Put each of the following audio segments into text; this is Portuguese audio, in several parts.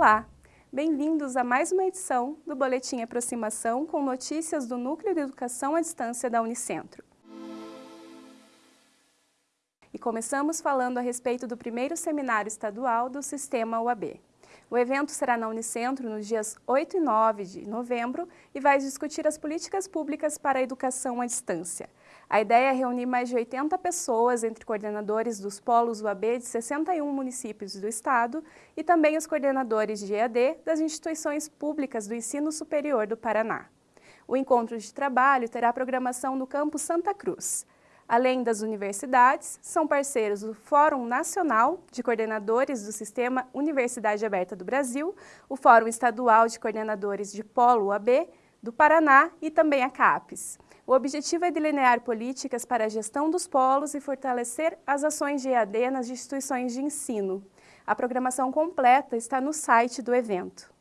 Olá, bem-vindos a mais uma edição do Boletim Aproximação com notícias do Núcleo de Educação à Distância da Unicentro. E começamos falando a respeito do primeiro seminário estadual do Sistema UAB. O evento será na Unicentro nos dias 8 e 9 de novembro e vai discutir as políticas públicas para a educação à distância. A ideia é reunir mais de 80 pessoas, entre coordenadores dos polos UAB de 61 municípios do estado e também os coordenadores de EAD das instituições públicas do ensino superior do Paraná. O encontro de trabalho terá programação no campus Santa Cruz. Além das universidades, são parceiros o Fórum Nacional de Coordenadores do Sistema Universidade Aberta do Brasil, o Fórum Estadual de Coordenadores de Polo UAB do Paraná e também a CAPES. O objetivo é delinear políticas para a gestão dos polos e fortalecer as ações de EAD nas instituições de ensino. A programação completa está no site do evento.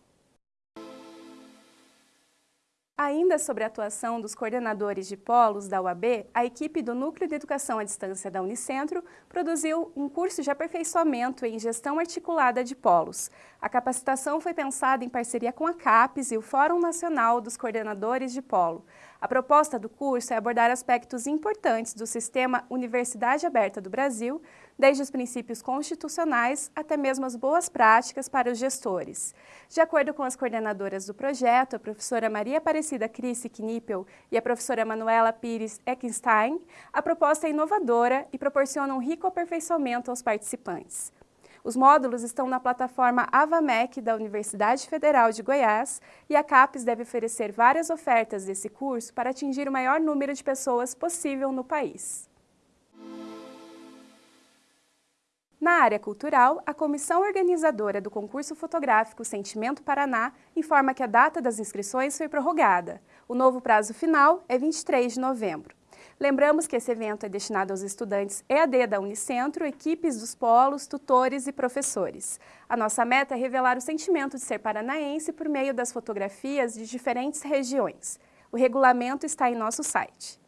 Ainda sobre a atuação dos coordenadores de polos da UAB, a equipe do Núcleo de Educação à Distância da Unicentro produziu um curso de aperfeiçoamento em gestão articulada de polos. A capacitação foi pensada em parceria com a CAPES e o Fórum Nacional dos Coordenadores de Polo. A proposta do curso é abordar aspectos importantes do sistema Universidade Aberta do Brasil, desde os princípios constitucionais até mesmo as boas práticas para os gestores. De acordo com as coordenadoras do projeto, a professora Maria Aparecida Crissi Knippel e a professora Manuela Pires Eckenstein, a proposta é inovadora e proporciona um rico aperfeiçoamento aos participantes. Os módulos estão na plataforma AvaMec da Universidade Federal de Goiás e a CAPES deve oferecer várias ofertas desse curso para atingir o maior número de pessoas possível no país. Na área cultural, a comissão organizadora do concurso fotográfico Sentimento Paraná informa que a data das inscrições foi prorrogada. O novo prazo final é 23 de novembro. Lembramos que esse evento é destinado aos estudantes EAD da Unicentro, equipes dos polos, tutores e professores. A nossa meta é revelar o sentimento de ser paranaense por meio das fotografias de diferentes regiões. O regulamento está em nosso site.